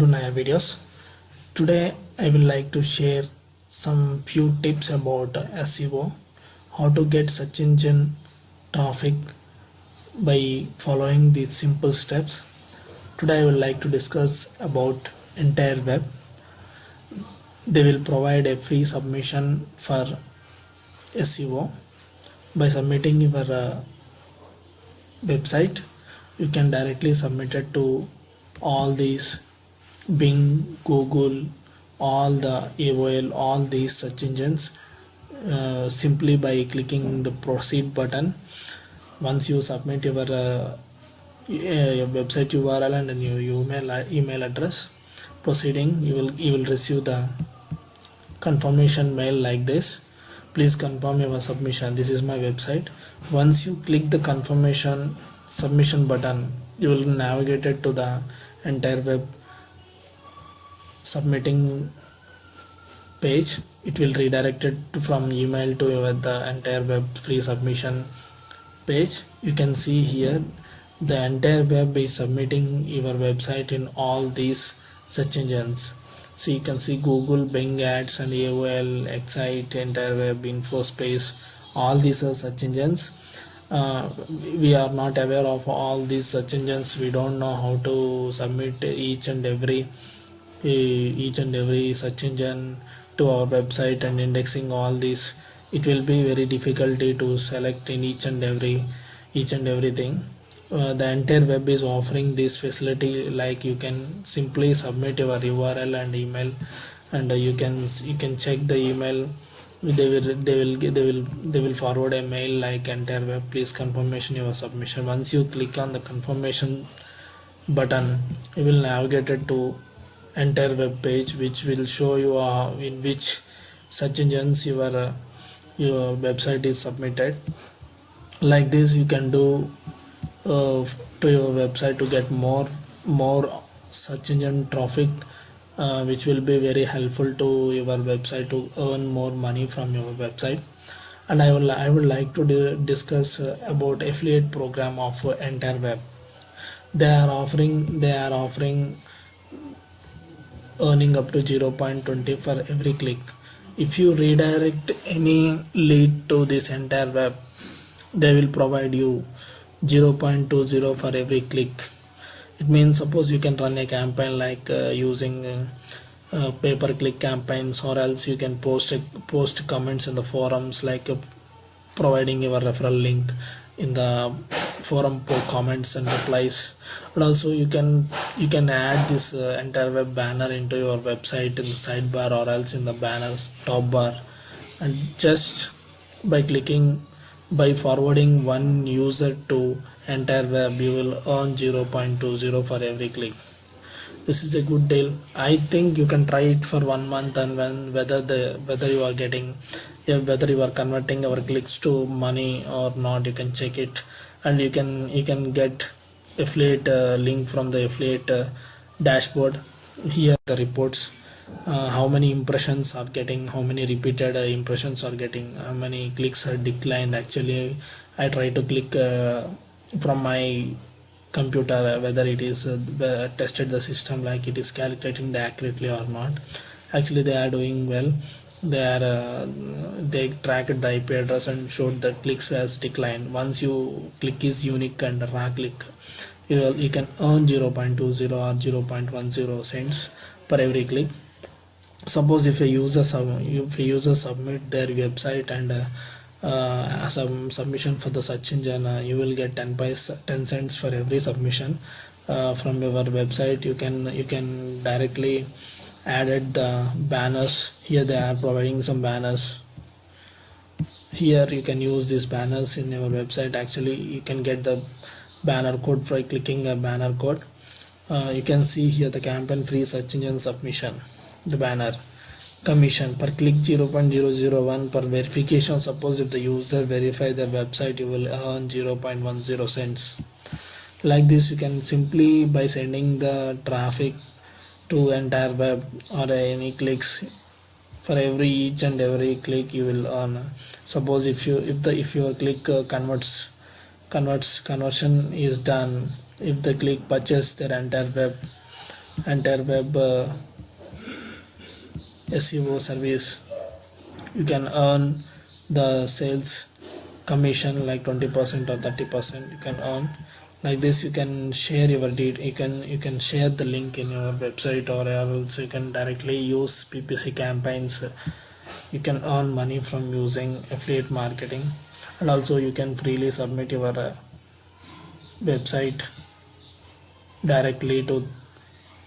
to Naya videos. Today I will like to share some few tips about SEO, how to get search engine traffic by following these simple steps. Today I will like to discuss about Entireweb. They will provide a free submission for SEO by submitting your uh, website you can directly submit it to all these Bing, Google, all the AOL, all these search engines uh, simply by clicking the proceed button. Once you submit your, uh, your website URL and your email email address, proceeding, you will you will receive the confirmation mail like this. Please confirm your submission. This is my website. Once you click the confirmation submission button, you will navigate it to the Entireweb submitting page it will redirect it from email to the Entireweb free submission page. You can see here the Entireweb is submitting your website in all these search engines. So you can see google bing ads and aol excite Entireweb infospace all these are search engines. Uh, we are not aware of all these search engines. We don't know how to submit each and every each and every search engine to our website and indexing all these. It will be very difficulty to select in each and every each and everything. Uh, the Entireweb is offering this facility like you can simply submit your url and email and uh, you can you can check the email. They will they will they will they will forward a mail like Entireweb please confirmation your submission. Once you click on the confirmation button you will navigate it to Entireweb page which will show you uh, in which search engines your uh, your website is submitted. Like this you can do uh, to your website to get more more search engine traffic uh, which will be very helpful to your website to earn more money from your website. And I will I would like to discuss uh, about affiliate program of Entireweb. They are offering they are offering earning up to 0.20 for every click. If you redirect any lead to this Entireweb they will provide you 0.20 for every click. It means suppose you can run a campaign like uh, using uh, uh, pay per click campaigns or else you can post post comments in the forums like uh, providing your referral link in the forum for comments and replies. And also you can you can add this uh, Entireweb banner into your website in the sidebar or else in the banners top bar. And just by clicking by forwarding one user to entire web you will earn 0.20 for every click this is a good deal. I think you can try it for one month and when whether the whether you are getting yeah, whether you are converting our clicks to money or not you can check it. And you can you can get affiliate uh, link from the affiliate uh, dashboard. Here the reports. Uh, how many impressions are getting how many repeated uh, impressions are getting how many clicks are declined. Actually i try to click uh, from my computer uh, whether it is tested the system like it is calculating the accurately or not. Actually they are doing well. They are uh, they tracked the IP address and showed that clicks has declined. Once you click is unique and raw click you, will, you can earn 0.20 or 0.10 cents per every click. Suppose if a user if a user submit their website and uh, uh, some submission for the search engine uh, you will get 10 pies 10 cents for every submission. Uh, from your website you can you can directly added the banners. Here they are providing some banners. Here you can use these banners in your website. Actually you can get the banner code by clicking a banner code. Uh, you can see here the campaign free search engine submission the banner commission per click 0.001 per verification. Suppose if the user verify their website you will earn 0.10 cents. Like this you can simply by sending the traffic to Entireweb or any clicks for every each and every click you will earn. Suppose if you if the if your click uh, converts converts conversion is done if the click purchase their Entireweb entire web uh, SEO service. You can earn the sales commission like 20% or 30% you can earn like this. You can share your deed. You can you can share the link in your website or else you can directly use ppc campaigns. You can earn money from using affiliate marketing. And also you can freely submit your uh, website directly to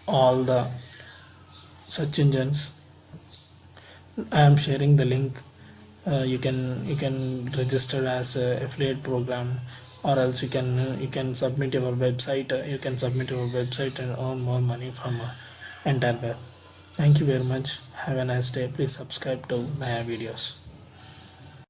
all the search engines i am sharing the link. Uh, you can you can register as a affiliate program or else you can you can submit your website. Uh, you can submit your website and earn more money from uh, Entireweb. Thank you very much. Have a nice day. Please subscribe to my videos